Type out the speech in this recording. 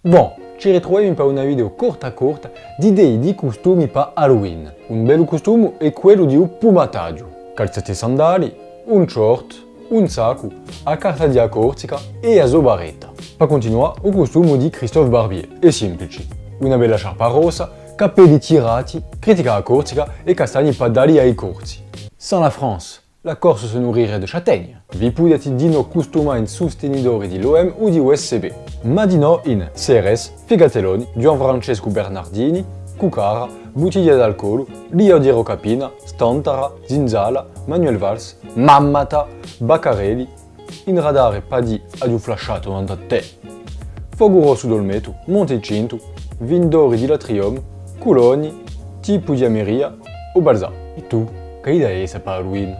Bon, ci ritroviamo per una video corta corta di idee di costumi per Halloween. Un bello costume è quello di un pumataggio. Calzette sandali, un short, un sacco, a carta di cortica e a zobaretta. Per continuare, un costume di Christophe Barbier, è semplice. Una bella sciarpa rossa, capelli tirati, critica a e castagni padali ai corti. Sans la France, la Corse se nourrirait de châtaignes. Vi potete dino costuma in sostenidori di l'OM o di USCB. Madino in CRS, Figateloni, Gianfrancesco Bernardini, Cucara, Bottiglia d'alcol, Lio di Rocapina, Stantara, Zinzala, Manuel Valls, Mammata, Baccarelli, in radare padi ad un flasciato a te. Rosso d'Olmeto, Montecinto, Vindori di Latrium, Cologni, Tipo di Ameria o Balzà. E tu, che idea è per Halloween?